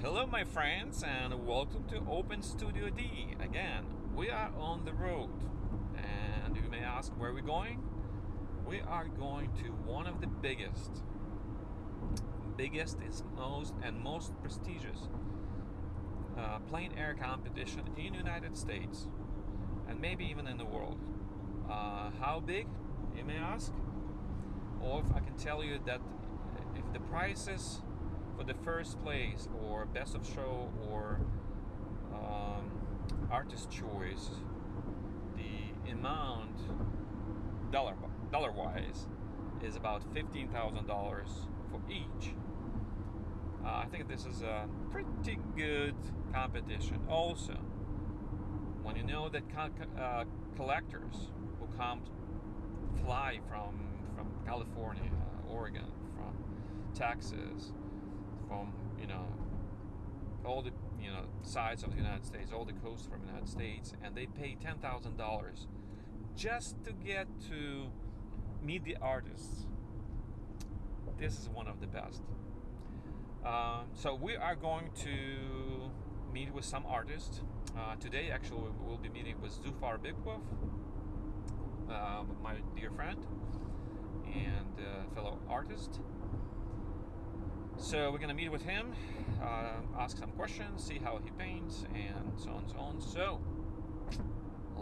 Hello, my friends, and welcome to Open Studio D. Again, we are on the road, and you may ask where we're going. We are going to one of the biggest, biggest is most and most prestigious uh, plein air competition in the United States, and maybe even in the world. Uh, how big, you may ask? Or if I can tell you that if the prices for the first place or best of show or um, artist choice, the amount dollar dollar wise is about fifteen thousand dollars for each. Uh, I think this is a pretty good competition. Also, when you know that uh, collectors who come fly from from California, Oregon, from Texas, from you know all the you know sides of the United States, all the coasts from the United States, and they pay ten thousand dollars just to get to meet the artists. This is one of the best. Um, so we are going to meet with some artists uh, today. Actually, we will be meeting with Zufar Bikbov, uh, my dear friend and uh, fellow artist. So we're gonna meet with him, uh, ask some questions, see how he paints, and so on and so on. So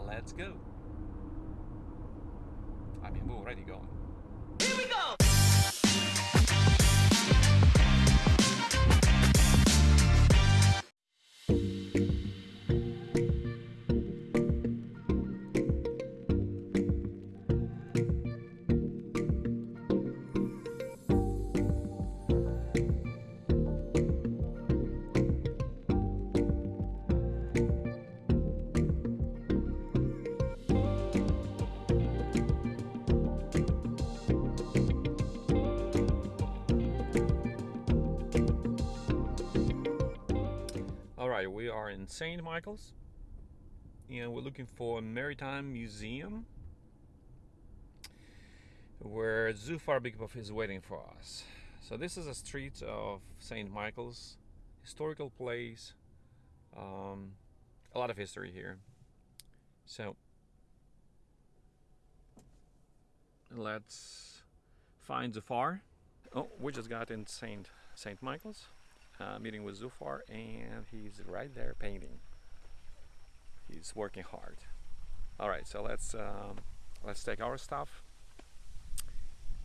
let's go. I mean, we're already going. St. Michael's, and we're looking for a maritime museum where Zufar Bikbov is waiting for us. So this is a street of St. Michael's, historical place, um, a lot of history here. So let's find Zufar. Oh, we just got in St. St. Michael's uh, meeting with Zufar, and he's right there painting. He's working hard. All right, so let's um, let's take our stuff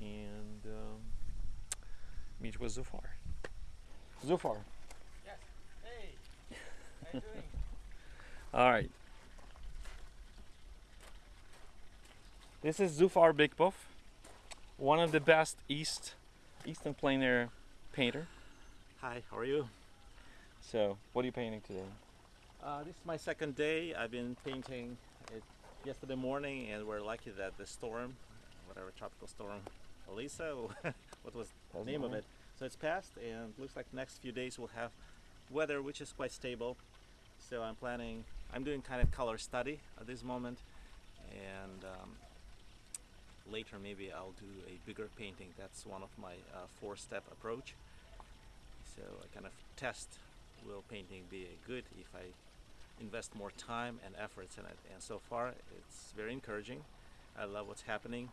and um, meet with Zufar. Zufar. Yes. Hey. How you doing? All right. This is Zufar Bikbov, one of the best East Eastern plein air painter. Hi. How are you? So, what are you painting today? Uh, this is my second day. I've been painting it yesterday morning, and we're lucky that the storm, whatever tropical storm, Elisa, what was the name of it? So it's passed, and looks like next few days we'll have weather which is quite stable. So I'm planning. I'm doing kind of color study at this moment, and um, later maybe I'll do a bigger painting. That's one of my uh, four-step approach. So I kind of test will painting be good if I invest more time and efforts in it. And so far, it's very encouraging. I love what's happening.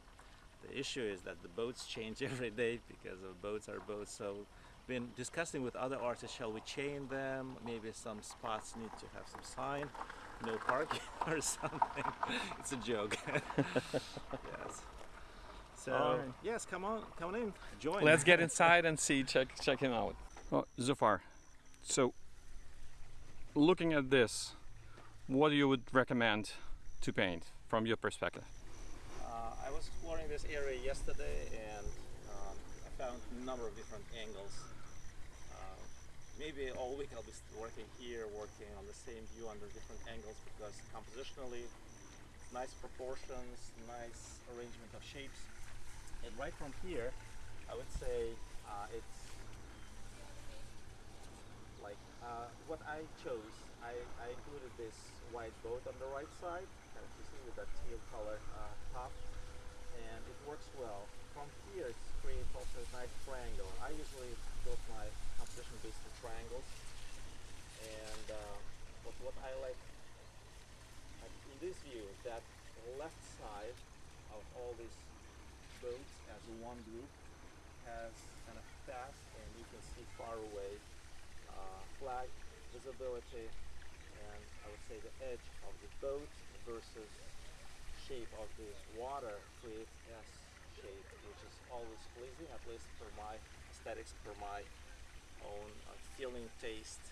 The issue is that the boats change every day because of boats are boats. So, been discussing with other artists, shall we chain them? Maybe some spots need to have some sign, no parking or something. it's a joke. yes. So Alright. yes, come on, come on in, join. Let's get inside and see, check, check him out. Oh, Zufar, so looking at this, what you would recommend to paint from your perspective? Uh, I was exploring this area yesterday and um, I found a number of different angles. Uh, maybe all week I'll be working here, working on the same view under different angles because compositionally nice proportions, nice arrangement of shapes. And right from here, I would say uh, it's uh, what I chose, I, I, included this white boat on the right side, as you see with that teal color uh, top, and it works well. From here, it creates also a nice triangle. I usually build my composition based on triangles, and uh, but what I like in this view that left side of all these boats as one group has kind of fast, and you can see far away visibility and I would say the edge of the boat versus shape of the water creates S shape which is always pleasing at least for my aesthetics for my own uh, feeling taste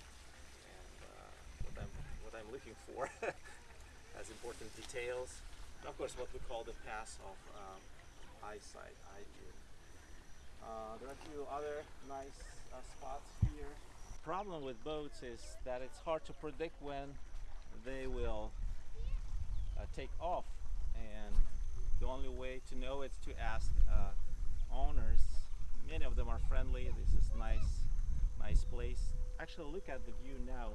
and uh, what I'm what I'm looking for as important details and of course what we call the pass of um, eyesight eye view uh, there are a few other nice uh, spots here. The problem with boats is that it's hard to predict when they will uh, take off, and the only way to know is to ask uh, owners. Many of them are friendly. This is nice, nice place. Actually, look at the view now.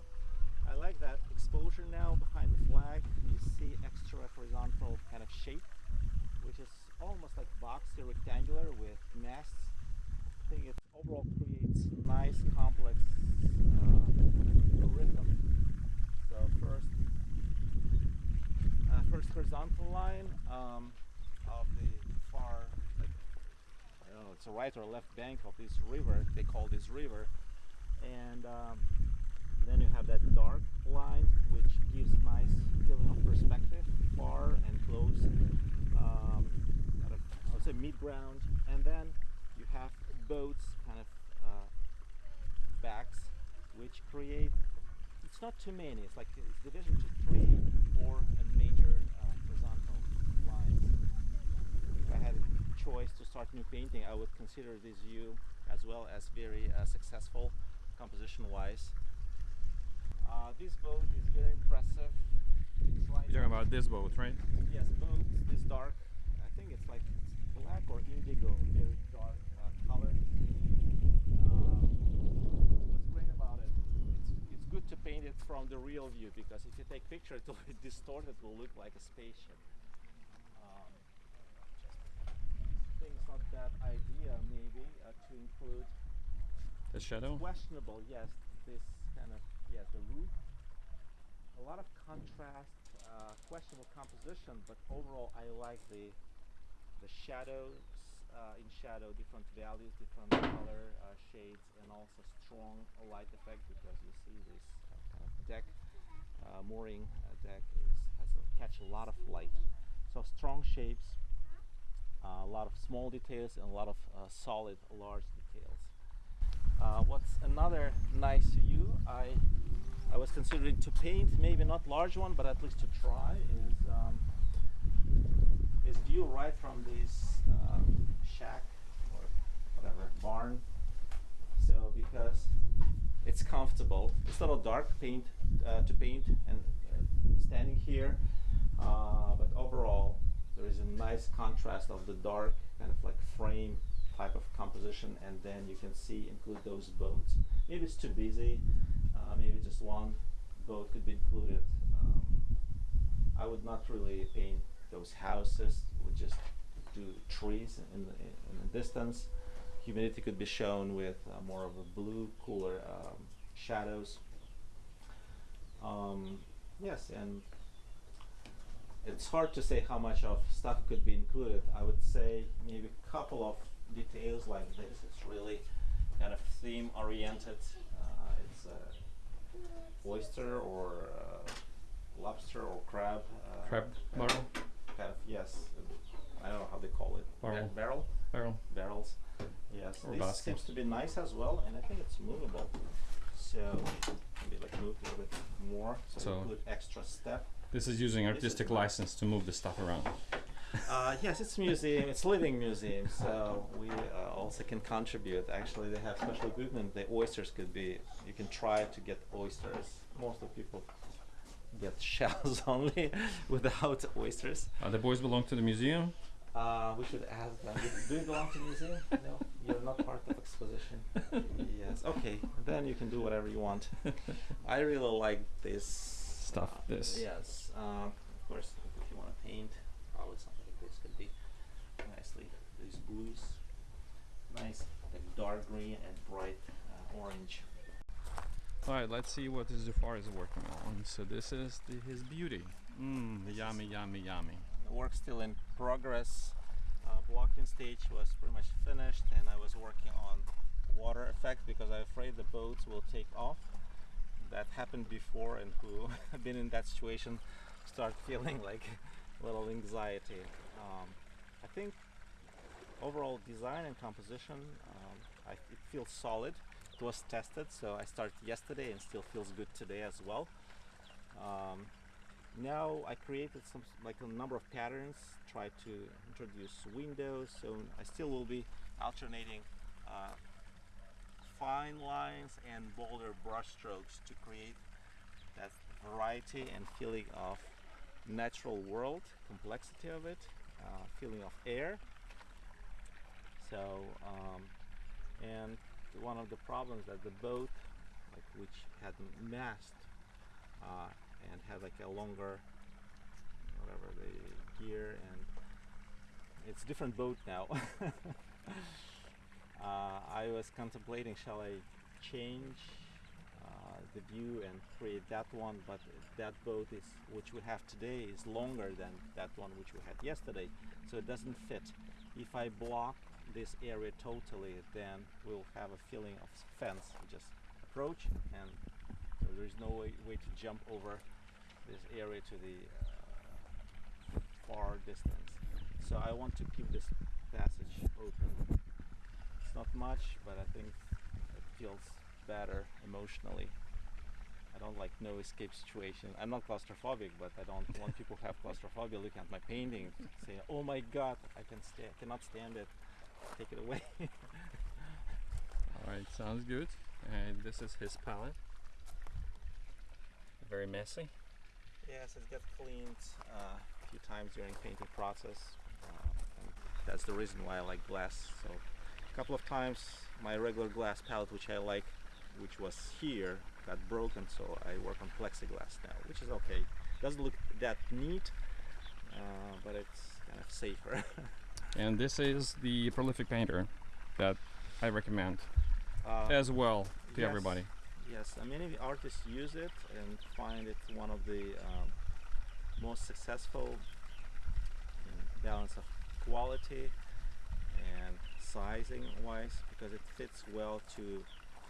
I like that exposure now behind the flag. You see extra horizontal kind of shape, which is almost like boxy rectangular with masts. Think it overall creates nice complex uh, rhythm. So first, uh, first horizontal line um, of the far, like, I don't know, it's a right or left bank of this river. They call this river, and um, then you have that dark line, which gives nice feeling of perspective, far and close. Um, I would say mid ground, and then you have boats kind of uh, backs, which create. It's not too many. It's like it's division to three, four, and major uh, horizontal lines. If I had a choice to start new painting, I would consider this view as well as very uh, successful composition-wise. Uh, this boat is very impressive. You're talking about this boat, right? Yes, boat this dark. I think it's like black or indigo, very dark color. Um, what's great about it? It's it's good to paint it from the real view because if you take picture, it will be distorted. It will look like a spaceship. Um, I think it's not bad idea maybe uh, to include The shadow. questionable, yes, this kind of, yes, the roof. A lot of contrast, uh, questionable composition, but overall I like the the shadows uh, in shadow, different values, different color uh, shades, and also strong light effect because you see this uh, kind of deck, uh, mooring uh, deck is has a, catch a lot of light. So strong shapes, uh, a lot of small details, and a lot of uh, solid, large details. Uh, what's another nice view I I was considering to paint, maybe not large one, but at least to try is um, is view right from this shack or whatever barn. So because it's comfortable, it's a little dark paint uh, to paint and uh, standing here, uh, but overall there is a nice contrast of the dark kind of like frame type of composition, and then you can see include those boats. Maybe it's too busy. Uh, maybe just one boat could be included. Um, I would not really paint those houses. Would just do trees in the in the distance. Humidity could be shown with uh, more of a blue, cooler um, shadows. Um, yes, and it's hard to say how much of stuff could be included. I would say maybe a couple of details like this. It's really kind of theme oriented. Uh, it's a oyster or uh, lobster or crab. Uh, Crab barrel. Kind of yes. I don't know how they call it. Ba- Barrel. barrel. Barrel. Barrels. Yes. Or this basket. seems to be nice as well, and I think it's movable. So maybe like move a little bit more. So, So- include extra step. This is using This is artistic license to move the stuff around. Uh, yes, it's a museum. It's living museum, so we uh, also can contribute. Actually, they have special equipment. The oysters could be. You can try to get oysters. Most of the people get shells only without oysters. Uh, the boys belong to the museum. Uh, we should ask them. Do you belong to the museum? No, you're not part of exposition. yes. Okay, then you can do whatever you want. I really like this Stuff, uh, this. Yes. Uh, of course, if you want to paint, probably something like this could be nicely. These blues, nice, like dark green and bright uh, orange. All right, let's see what Zufar is working on. So this is the, his beauty. Mmm, This yummy, yummy, yummy. Work still in progress. Uh, blocking stage was pretty much finished and I was working on water effect because I'm afraid the boats will take off. That happened before and who have been in that situation start feeling like a little anxiety. Um, I think overall design and composition, um, I, it feels solid. It was tested, so I started yesterday and still feels good today as well. Um, now I created some like a number of patterns, try to introduce windows, so I still will be alternating uh, fine lines and bolder brush strokes to create that variety and feeling of natural world, complexity of it, uh, feeling of air. So, um, and one of the problems that the boat, like which had mast uh, and had like a longer, whatever the gear, and it's different boat now. uh, I was contemplating, shall I change uh, the view and create that one, but that boat is, which we have today, is longer than that one which we had yesterday, so it doesn't fit. If I block this area totally, then we'll have a feeling of fence. We just approach, and so there is no way, way to jump over this area to the uh, far distance. So I want to keep this passage open. It's not much, but I think it feels better emotionally. I don't like no escape situation. I'm not claustrophobic, but I don't want people have claustrophobia looking at my painting, saying, "Oh my God, I can sta cannot stand it. Take it away." All right, sounds good. And this is his palette. Very messy. Yes, it got cleaned uh, a few times during painting process. Uh, and that's the reason why I like glass. So a couple of times my regular glass palette, which I like, which was here, got broken. So I work on plexiglass now, which is okay. Doesn't look that neat, uh, but it's kind of safer. And this is the prolific painter that I recommend Uh, as well to yes. everybody. Yes, and many artists use it and find it one of the um, most successful in balance of quality and sizing wise because it fits well to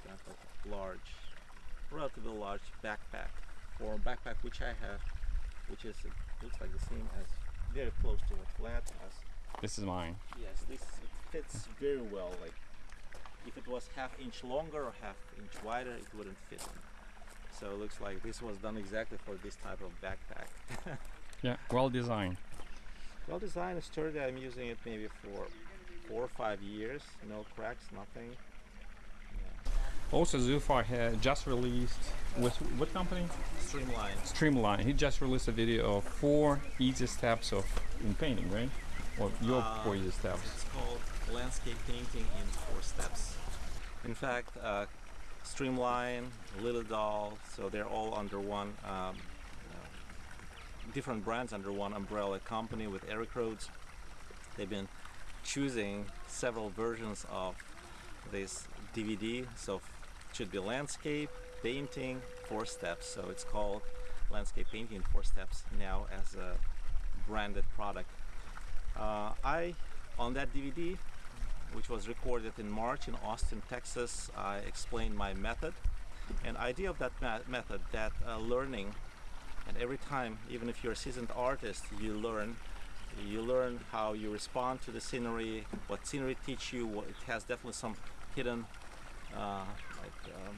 kind of a large, relatively large backpack or backpack which I have, which is looks like the same as very close to what Vlad has. This is mine. Yes, this fits very well. Like if it was half inch longer or half inch wider, it wouldn't fit. So it looks like this was done exactly for this type of backpack. Yeah, well designed. well designed, sturdy. I'm using it maybe for four or five years. No cracks, nothing. Yeah. Also, Zufar had just released with what company? Streamline. Streamline. He just released a video of four easy steps of in painting, right? Or your Uh, four easy steps. It's called landscape painting in four steps. In fact, uh, Streamline, Liliedahl, so they're all under one, um, uh, different brands under one umbrella company with Eric Rhoads. They've been choosing several versions of this DVD, so should be landscape, painting, four steps. So it's called landscape painting in four steps now as a branded product. Uh, I, on that DVD, which was recorded in March in Austin, Texas, I explained my method and idea of that method, that uh, learning, and every time, even if you're a seasoned artist, you learn. You learn how you respond to the scenery, what scenery teach you. What, it has definitely some hidden, uh, like um,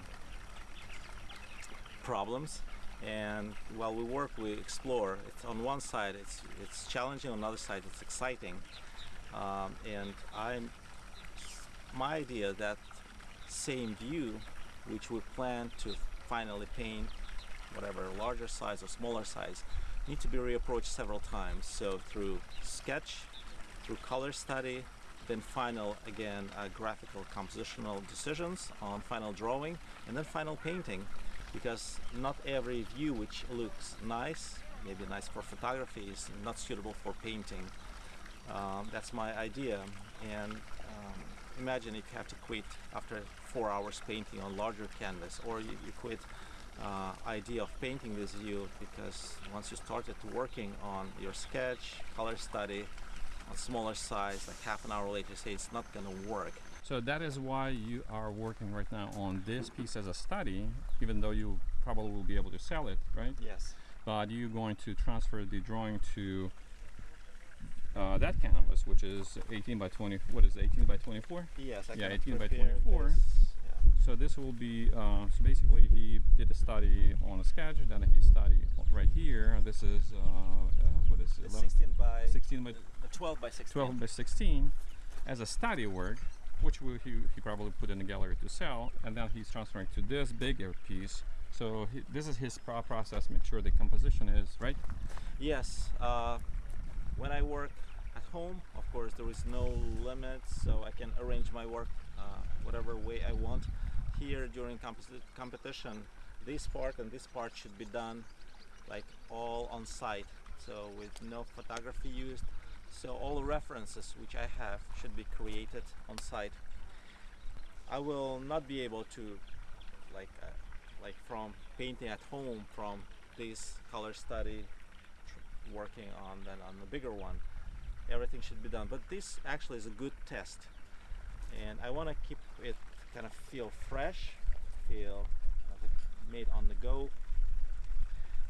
problems. And while we work, we explore. It's on one side, it's it's challenging. On the other side, it's exciting. Um, and I'm my idea that same view, which we plan to finally paint, whatever larger size or smaller size, need to be reapproached several times. So through sketch, through color study, then final again uh, graphical compositional decisions on final drawing, and then final painting. Because not every view which looks nice, maybe nice for photography, is not suitable for painting. Um, that's my idea. And imagine if you have to quit after four hours painting on larger canvas, or you, you quit uh, idea of painting this view because once you started working on your sketch, color study, on smaller size, like half an hour later, say it's not gonna work. So that is why you are working right now on this piece as a study, even though you probably will be able to sell it, right? Yes. But you're going to transfer the drawing to uh, that canvas, which is 18 by 20. What is it, 18 by 24? Yes. I Yeah, 18 by 24. this, yeah. So this will be uh, so basically he did a study on a sketch, then he studied right here. This is uh, uh, what is it? It's 11 16 by 16 by uh, 12 by 16. 12 by 16 as a study work, which will, he, he probably put in the gallery to sell, and then he's transferring to this bigger piece. So he, this is his process. Make sure the composition is right. Yes. Uh, when I work at home, of course, there is no limit, so I can arrange my work uh, whatever way I want. Here during competi- competition, this part and this part should be done like all on site, so with no photography used. So all references which I have should be created on site. I will not be able to like uh, like from painting at home from this color study working on on the bigger one everything should be done. But this actually is a good test. And I want to keep it kind of feel fresh feel uh, made on the go.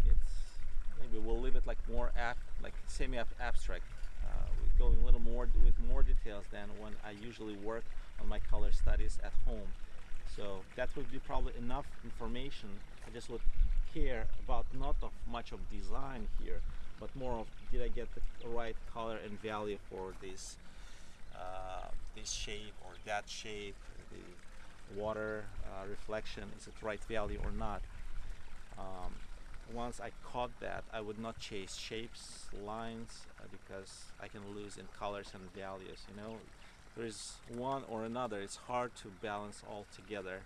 It's maybe we'll leave it like more ab like semi abstract. Uh, going a little more with more details than when I usually work on my color studies at home. So that would be probably enough information. I just would care about not of much of design here but more of did I get the right color and value for this uh, this shape or that shape the water uh, reflection is it right value or not? Um, once I caught that I would not chase shapes lines uh, because I can lose in colors and values you know? There's one or another. It's hard to balance all together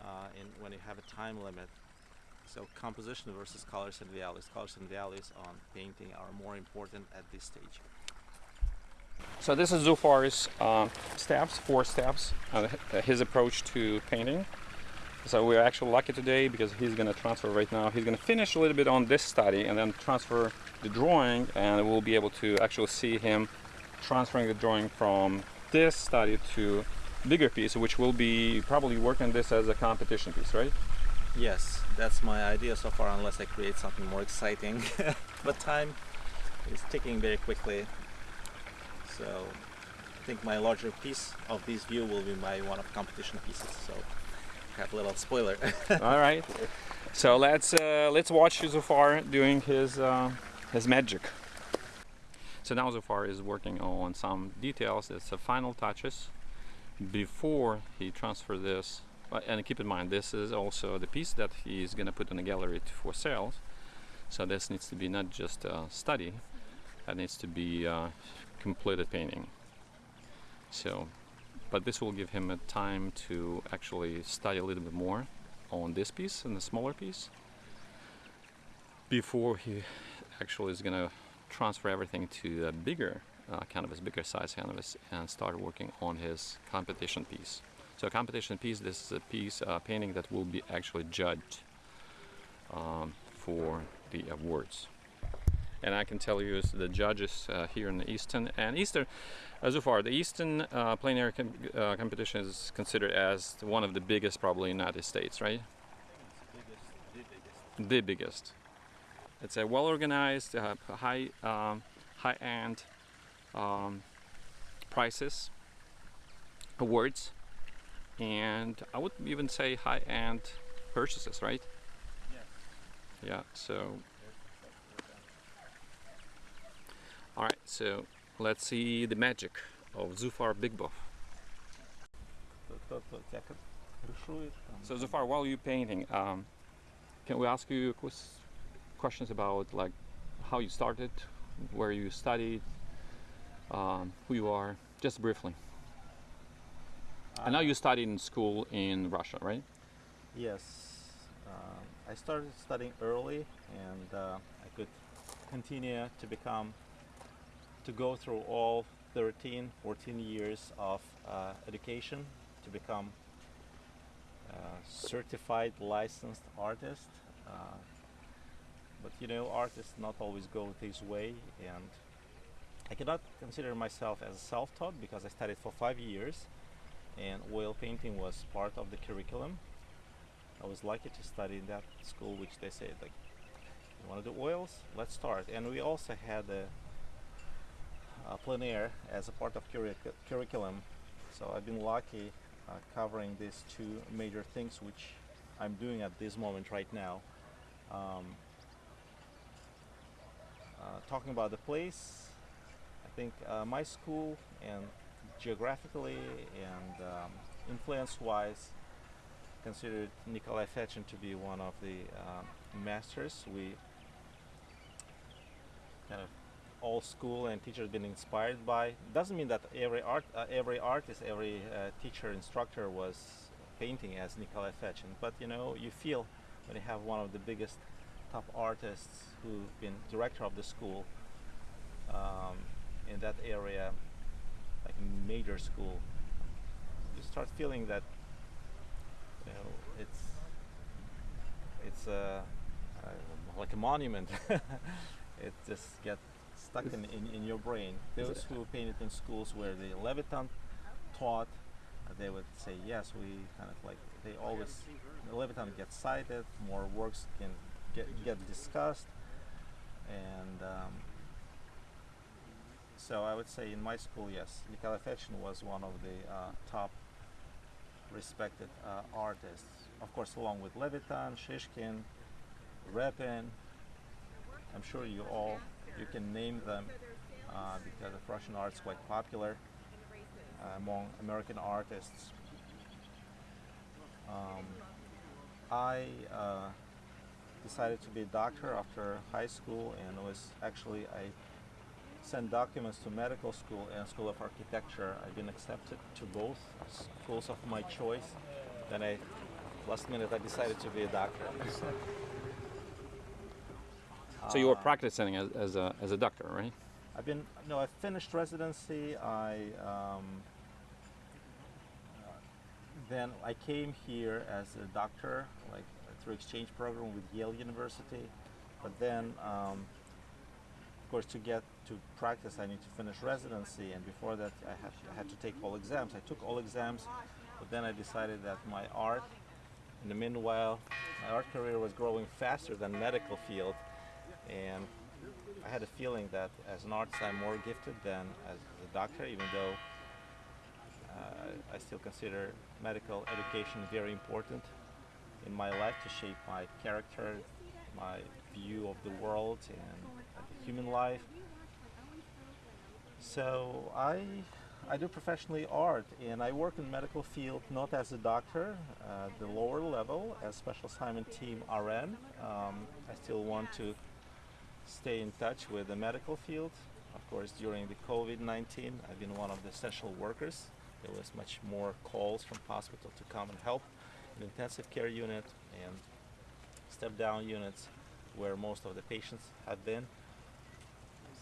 uh, in when you have a time limit so composition versus colors and values colors and values on painting are more important at this stage So this is Zufar's uh, steps, four steps, uh, his approach to painting. So we're actually lucky today because he's going to transfer right now. He's going to finish a little bit on this study and then transfer the drawing, and we'll be able to actually see him transferring the drawing from this study to bigger piece, which will be probably working this as a competition piece, right? Yes that's my idea so far unless I create something more exciting but time is ticking very quickly so I think my larger piece of this view will be my one of competition pieces so have a little spoiler All right. So let's uh, let's watch Zufar doing his uh, his magic. So now Zufar is working on some details. It's the final touches before he transfer this. And keep in mind, this is also the piece that he's gonna put in the gallery for sale So this needs to be not just a study; that needs to be uh, completed painting. So, but this will give him a time to actually study a little bit more on this piece and the smaller piece before he actually is gonna transfer everything to a bigger uh, canvas, bigger size canvas, and start working on his competition piece. So a competition piece, this is a piece uh, painting that will be actually judged um, for the awards. And I can tell you the judges uh, here in the Easton and Eastern, uh, so far the Easton uh, plein air com- uh, competition is considered as one of the biggest probably in the United States, right? the biggest. The biggest. It's a well organized, uh, high um, high end um, prices, awards, and I would even say high end purchases, right? Yeah. So, all right. So let's see the magic of Zufar Bikbov. So Zufar, while you're painting, um, can we ask you questions about like how you started, where you studied, um, who you are, just briefly? I know you studied in school in Russia, right? Yes, um, I started studying early, and uh, I could continue to become, to go through all 13, 14 years of uh, education to become a certified licensed artist. Uh, but you know, artists not always go this way, and I cannot consider myself as self-taught because I studied for five years, and oil painting was part of the curriculum. I was lucky to study in that school, which they said like, you want to do oils? Let's start. And we also had a, a plein air as a part of curric- curriculum. So I've been lucky uh, covering these two major things, which I'm doing at this moment right now. Um, uh, talking about the place, I think uh, my school and geographically and um, influence-wise considered Nikolai Fechin to be one of the um, masters. We kind of all school and teachers been inspired by. Doesn't mean that every art, uh, every artist, every uh, teacher, instructor was painting as Nikolai Fechin, but you know you feel when you have one of the biggest top artists who've been director of the school um, in that area, like a major school, you start feeling that you know it's it's a uh, like a monument. it just gets stuck in, in, in your brain. Those who painted in schools where the Levitan taught, they would say yes. We kind of like they always the Levitan gets cited, more works can get get discussed, and um, so I would say in my school, yes, Nikolai Fechin was one of the uh, top respected uh, artists. Of course, along with Levitan, Shishkin, Repin. I'm sure you all you can name them uh, because of Russian art is quite popular uh, among American artists. Um, I uh, decided to be a doctor after high school and was actually I sent documents to medical school and School of Architecture. I've been accepted to both schools of my choice. Then I, last minute, I decided to be a doctor. So you were Uh, practicing as, as a as a doctor, right? I've been no. I finished residency. I um, then I came here as a doctor, like through exchange program with Yale University. But then, um, of course, to get to practice, I need to finish residency, and before that, I had I had to take all exams. I took all exams, but then I decided that my art, in the meanwhile, my art career was growing faster than medical field, and I had a feeling that as an artist I'm more gifted than as a doctor, even though uh, I still consider medical education very important in my life to shape my character, my view of the world and human life. So I I do professionally art and I work in medical field not as a doctor, uh, the lower level as special assignment team RN. Um, I still want to stay in touch with the medical field. Of course, during the COVID-19, I've been one of the essential workers. There was much more calls from hospital to come and help in intensive care unit and step down units where most of the patients have been.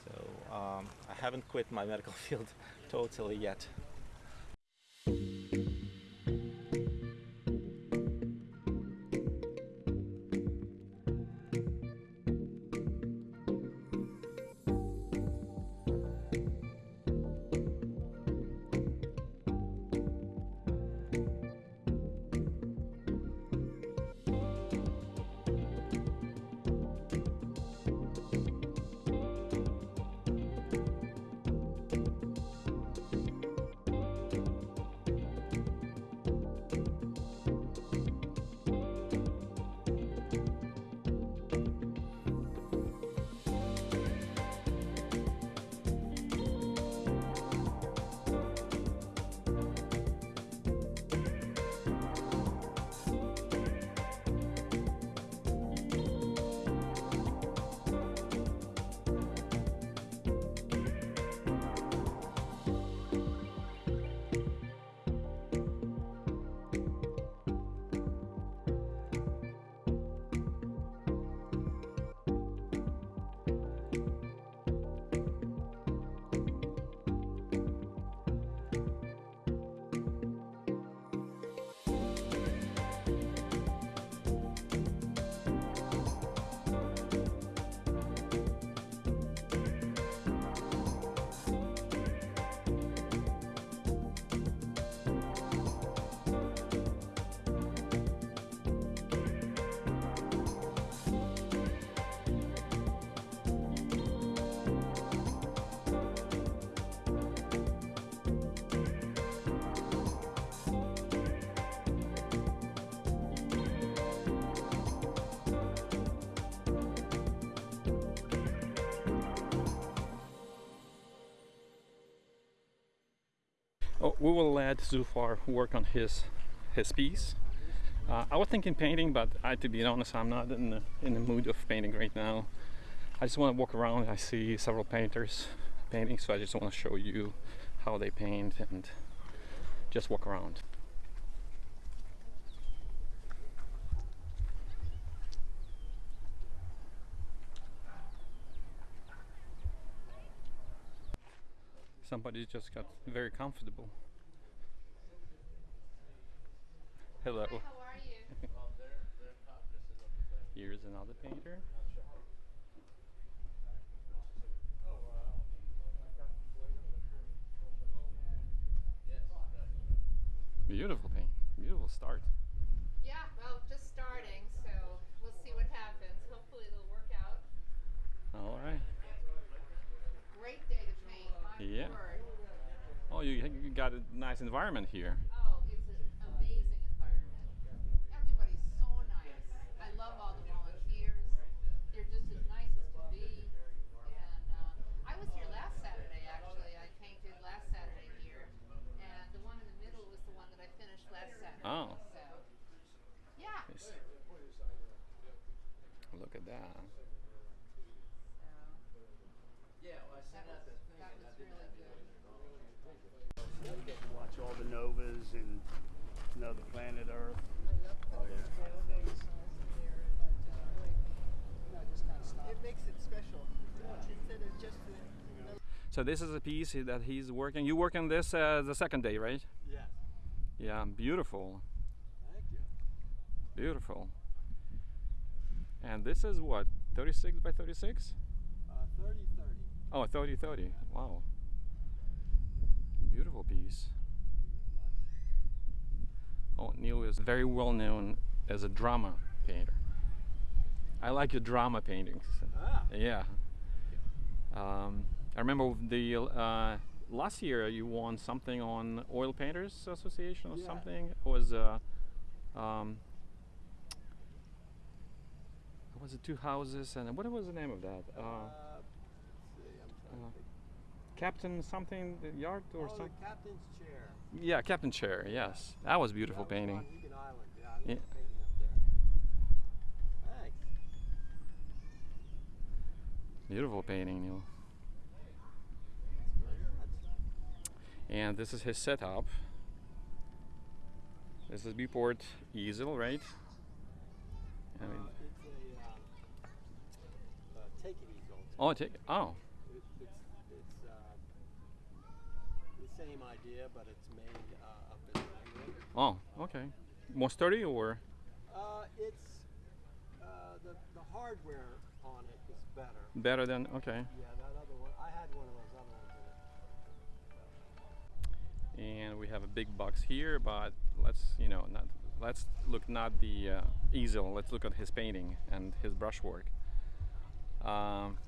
So um, I haven't quit my medical field totally yet. We will let Zufar work on his his piece. Uh, I was thinking painting, but I, to be honest, I'm not in the in the mood of painting right now. I just want to walk around. I see several painters painting, so I just want to show you how they paint and just walk around. Somebody just got very comfortable. Hello. How are you? Here's another painter. Beautiful paint. Beautiful start. Yeah, well, just starting, so we'll see what happens. Hopefully it'll work out. All right. Great day to paint, my Yeah. Oh, you, you got a nice environment here. Oh, it's an amazing environment. Everybody's so nice. I love all the volunteers. They're just as nice as can be. And uh, I was here last Saturday, actually. I painted last Saturday here. And the one in the middle was the one that I finished last Saturday. Oh. So, yeah. Yes. Look at that. That was, that was really good. You get to watch all the novas and know the planet Earth. Oh yeah. It makes it special. Instead of just the, So this is a piece that he's working. You work on this uh, the second day, right? Yeah. Yeah, beautiful, Thank you. beautiful. And this is what, 36 by 36? Uh, 30 30. Oh, 30 30. Wow. Beautiful piece. Oh, Neil is very well known as a drama painter. I like your drama paintings. Ah. Yeah. Um, I remember the uh, last year you won something on Oil Painters Association or Yeah. something. It was uh, um, was it? Two houses and what was the name of that? Uh, Uh, let's see, I'm trying uh, to think. Captain something the yard or Oh, something? the captain's chair. Yeah, Captain Chair. Yes, that was beautiful That was painting. on Island. Yeah, Yeah. painting up there. Thanks. Beautiful painting, Neil. And this is his setup. This is Beeport easel, right? And Uh, it's a um, uh, take it easel. Oh, take oh, It, it's it's uh, the same idea, but it's made uh, up in England. oh, okay. More sturdy or? Uh, it's uh, the the hardware on it is better. Better than okay. Yeah, that other one. I had one of those other ones in it. And we have a big box here, but let's you know not let's look not the uh, easel. Let's look at his painting and his brushwork. Um,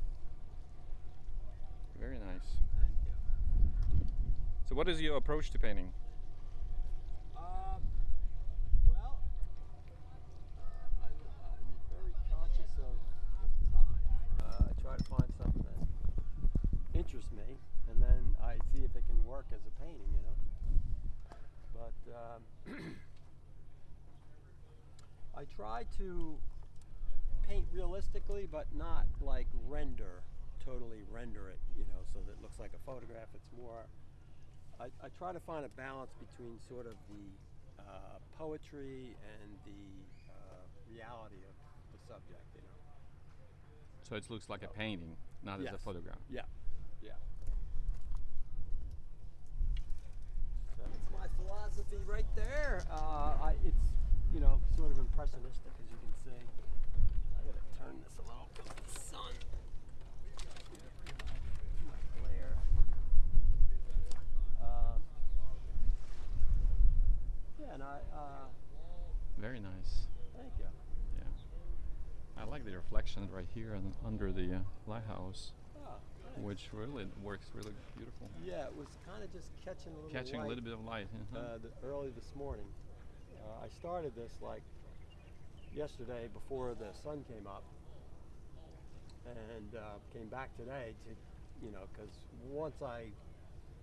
very nice. So, what is your approach to painting? Um, well, uh, I'm, I'm very conscious of, of time. Uh, I try to find something that interests me, and then I see if it can work as a painting, you know. But um, I try to paint realistically, but not like render, totally render it, you know, so that it looks like a photograph. It's more I, I try to find a balance between sort of the uh, poetry and the uh, reality of the subject, you know. So it looks like a painting, not as a photograph. Yeah, yeah. That's my philosophy right there. Uh, I, it's, you know, sort of impressionistic, as you can see. I gotta turn this a little because of the sun. Too much glare. Um, yeah, and I, uh, Very nice. thank you. Yeah. I like the reflection right here and under the uh, lighthouse, Oh, which really works really beautiful. Yeah, it was kind of just catching a little Catching light. a little bit of light. uh-huh. uh, the, early this morning. Uh, I started this like yesterday before the sun came up, and uh, came back today to, you know, because once I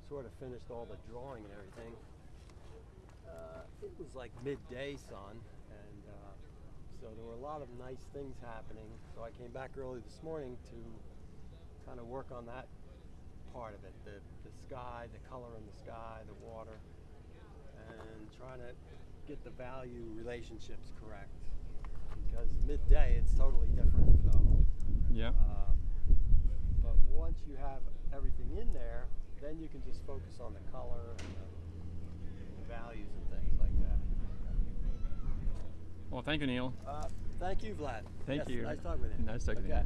sort of finished all the drawing and everything, uh, it was like midday sun, and uh, so there were a lot of nice things happening. So I came back early this morning to kind of work on that part of it the, the sky, the color in the sky, the water, and trying to get the value relationships correct. Because midday it's totally different. So, Yeah. um, but once you have everything in there, then you can just focus on the color and the values and things like that. Well, thank you, Neil. Uh, thank you, Vlad. Thank Yes, you. Nice talking with you. Nice talking to you.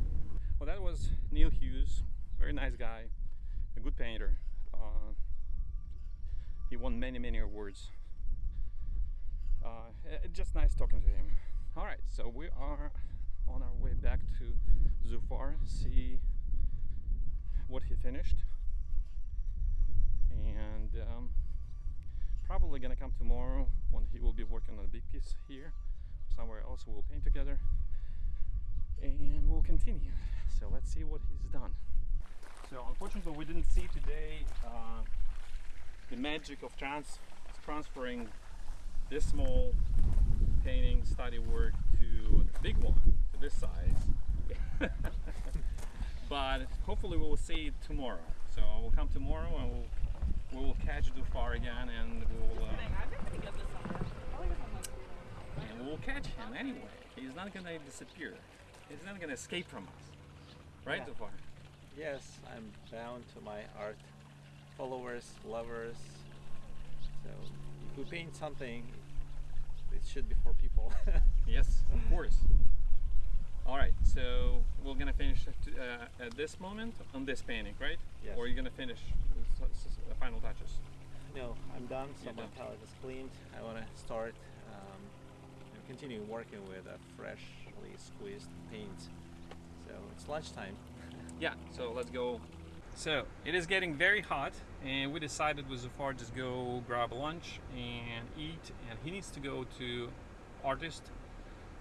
Well, that was Neil Hughes. Very nice guy. A good painter. Uh, he won many, many awards. Uh, eh, just nice talking to him. All right, so we are on our way back to Zufar, see what he finished. And um, probably gonna come tomorrow when he will be working on a big piece here. Somewhere else we'll paint together and we'll continue. So let's see what he's done. So unfortunately, we didn't see today uh, the magic of trans- transferring this small painting study work to the big one, to this size. but hopefully, we will see it tomorrow. So I will come tomorrow and we'll we will catch Zufar again and we'll. Uh, I've been pretty good this summer. Probably because I'm not and we'll catch him anyway. He's not gonna disappear. He's not gonna escape from us. Right, Yeah. Zufar? Yes, I'm bound to my art followers, lovers. So if we paint something, it should be for people. Yes, of course. All right, so we're gonna finish at, uh, at this moment on this painting, right? Yes. Or you're gonna finish the s- s- the final touches. no, I'm done. So You're my done. palette is cleaned. I want to start um, and continue working with a freshly squeezed paint. So it's lunchtime. Yeah, so let's go. So it is getting very hot, and we decided with Zufar just go grab lunch and eat. And he needs to go to artist,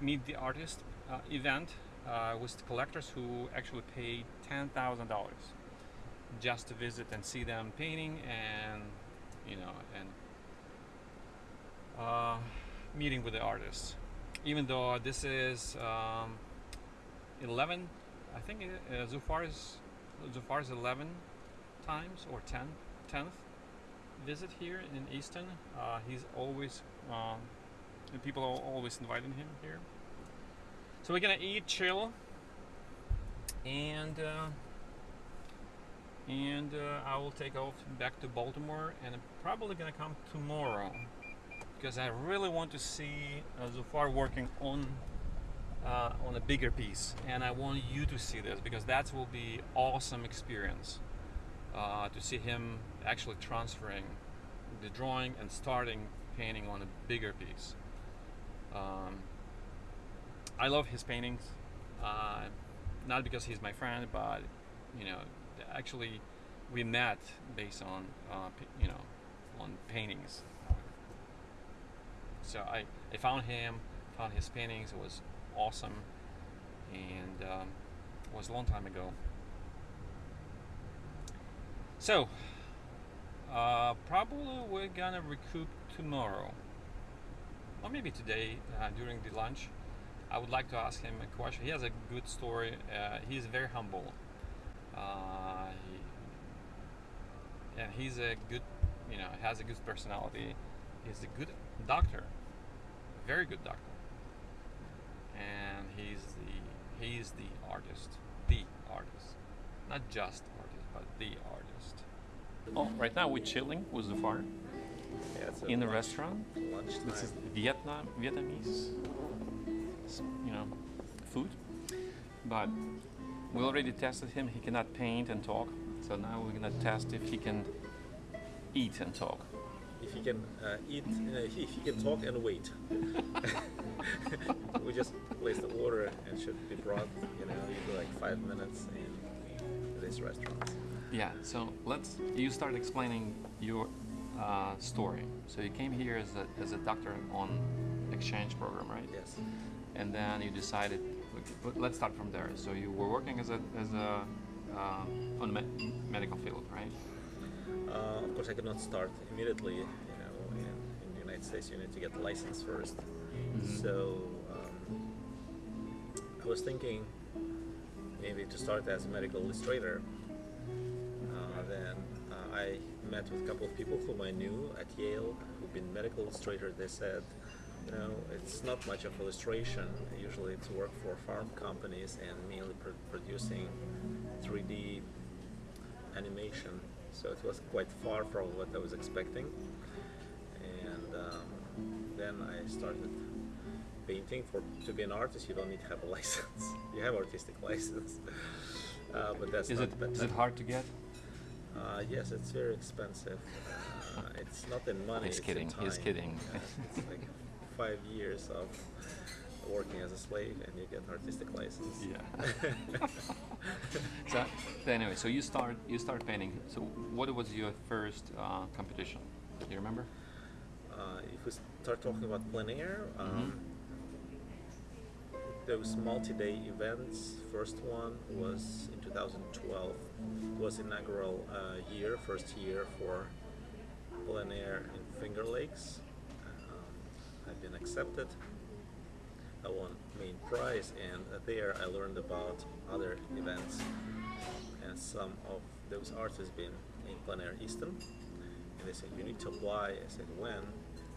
meet the artist uh, event uh, with the collectors who actually paid ten thousand dollars just to visit and see them painting and you know and uh, meeting with the artists. Even though this is um, 11 I think uh, Zufar is Zufar is 11 times or 10 10th visit here in Easton. Uh, he's always um, people are always inviting him here. So we're gonna eat, chill, and uh, and uh, I will take off back to Baltimore, and I'm probably gonna come tomorrow because I really want to see uh, Zufar working on uh, on a bigger piece. And i want you to see this because that will be awesome experience uh, to see him actually transferring the drawing and starting painting on a bigger piece. Um, i love his paintings uh, not because he's my friend but you know actually we met based on uh, you know on paintings. So I, I found him found his paintings it was awesome and um, it was a long time ago. So uh, probably we're gonna recoup tomorrow. Or maybe today uh, during the lunch. I would like to ask him a question. He has a good story uh, he's very humble. Uh, and he's a good you know has a good personality. He's a good doctor a very good doctor. And he's the he's the artist the artist. Not just artist but the artist. Oh right now we're chilling with the farm. Yeah, it's in the restaurant lunchtime. this is Vietnam Vietnamese you know food. But we already tested him. He cannot paint and talk so now we're gonna test if he can eat and talk if he can uh, eat, uh, if he can talk and wait. we just place the order and should be brought, you know, like five minutes in this restaurant. Yeah, so let's. You start explaining your uh, story. So you came here as a, as a doctor on exchange program, right? Yes. And then you decided. but Let's start from there. So you were working as a as a uh, on the me- medical field, right? Uh, of course, I could not start immediately. You know, in, in the United States, you need to get the license 1st So um, I was thinking maybe to start as a medical illustrator. Uh, then uh, I met with a couple of people whom I knew at Yale who've been medical illustrators. They said, you know, it's not much of illustration. Usually it's work for farm companies and mainly pr- producing 3D animation. So it was quite far from what I was expecting. And um, then I started painting. For to be an artist, you don't need to have a license. you have artistic license, uh, but that's Is not it it hard to get? uh, yes, it's very expensive. Uh, it's not in money. He's kidding, In he's kidding. It's like five years of working as a slave, and you get an artistic license. Yeah. so anyway, so you start you start painting. So what was your first uh, competition? Do you remember? Uh, if we start talking about plein air, um, Mhm. those multi-day events. First one was in 2012. It Was inaugural uh, year, first year for plein air in Finger Lakes. Um, I've been accepted. I won main prize, and there I learned about other events. And some of those artists been in plein air Easton, and they said you need to apply. I said when?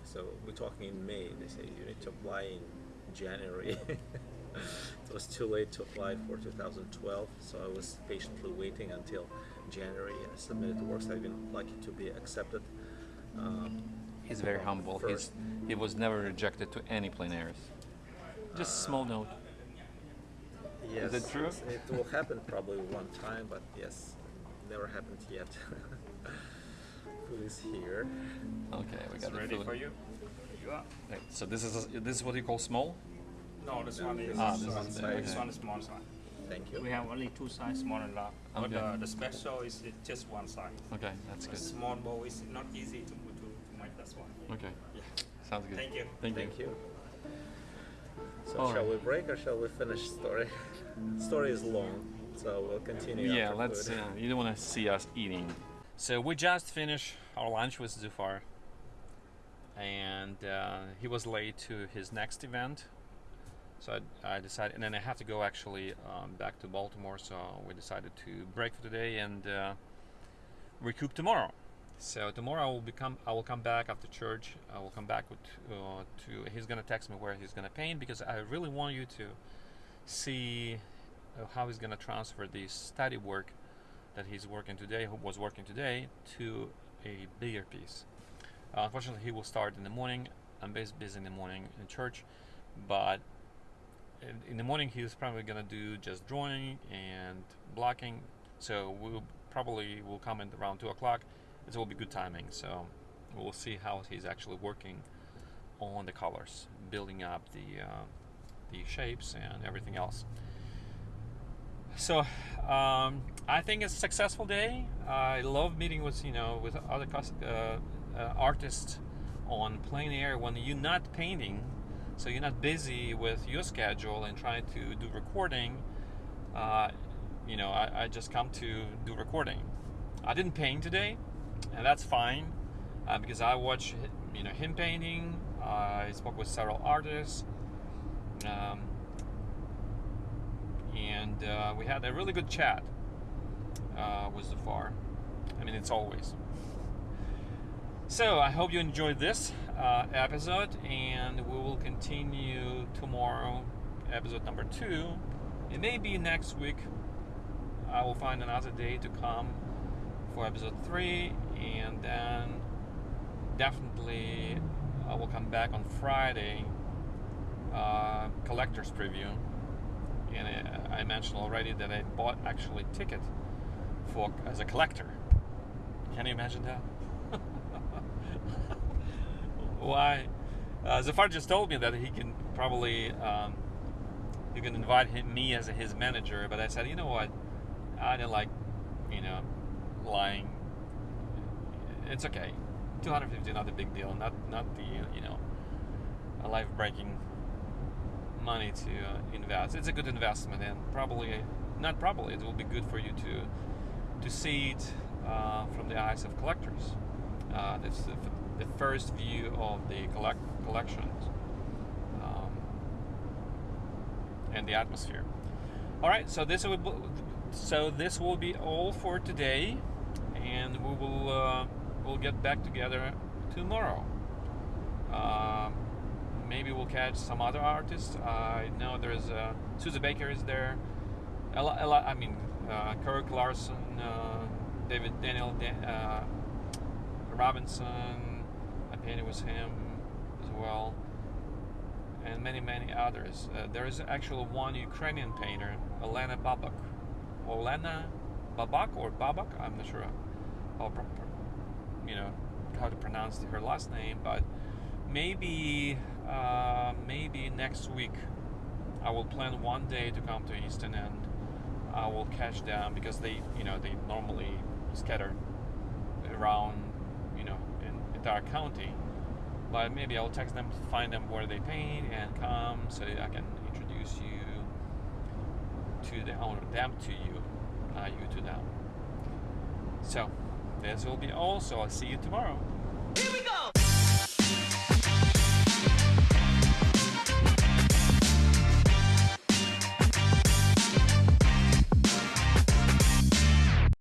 So we're talking in May. They say you need to apply in January. it was too late to apply for 2012, so I was patiently waiting until January. I submitted the works. I've been lucky to be accepted. Um, He's very humble. He's, he was never rejected to any plein airs. Just a small note. Yes, it true? It will happen probably one time, but yes, never happened yet. Food is here. Okay, we It's got the ready food. for you. You are. Right, So this is this is what you call small. No, this one is Ah, this one is size. This one is small size. Thank you. We have only two size, small and large. But Okay. uh, the special is just one size. Okay, that's A good. small bowl is not easy to to, to make this one. Okay, Yeah. sounds good. Thank you. Thank, Thank you. So All shall right. we break or shall we finish story? story is long, so we'll continue. Yeah, let's. Uh, you don't want to see us eating. So we just finished our lunch with Zufar, and uh, he was late to his next event. So I, I decided, and then I have to go actually um, back to Baltimore. So we decided to break for today and uh, recoup tomorrow. So tomorrow I will become. I will come back after church. I will come back with uh, to. He's gonna text me where he's gonna paint because I really want you to see uh, how he's gonna transfer the study work that he's working today, who was working today, to a bigger piece. Uh, unfortunately, he will start in the morning. I'm busy in the morning in church, but in, in the morning he's probably gonna do just drawing and blocking. So we'll probably will come in around two o'clock. It will be good timing. So we'll see how he's actually working on the colors, building up the uh, the shapes and everything else. So um, I think it's a successful day. I love meeting with you know with other uh, uh, artists on plein air when you're not painting, so you're not busy with your schedule and trying to do recording. Uh, you know, I, I just come to do recording. I didn't paint today, and that's fine uh, because I watched hi- you know him painting. I spoke with several artists. Um, and uh, we had a really good chat uh, with Zufar. I mean, it's always. So I hope you enjoyed this uh, episode, and we will continue tomorrow, episode number two. It may be next week. I will find another day to come for episode three, and then definitely I will come back on Friday. Uh, collector's preview and I, I mentioned already that I bought actually ticket for as a collector. Can you imagine that? Why? Uh, Zufar just told me that he can probably um, you can invite him, me as his manager, but I said, you know what? I don't like, you know, lying. It's okay. 250 not a big deal. Not not the you know, a life breaking money to uh, invest. It's a good investment, and probably not probably it will be good for you to to see it uh, from the eyes of collectors. Uh, this is the, the first view of the collect- collections um, and the atmosphere. All right, so this will so this will be all for today, and we will uh, we'll get back together tomorrow. Um, maybe we'll catch some other artists. I know there's uh, Susie Baker is there. Ella, Ella, I mean uh, Kirk Larson, uh, David Daniel Dan, uh, Robinson. I painted with him as well, and many many others. Uh, there is actually one Ukrainian painter, Elena Babak. Olena Babak or Babak? I'm not sure how you know how to pronounce her last name, but maybe uh, maybe next week I will plan one day to come to Easton and I will catch them because they you know they normally scatter around you know in entire county. But maybe I'll text them to find them where they paint and come so I can introduce you to the owner, them to you, uh, you to them. So this will be all, so I'll see you tomorrow. Here we go!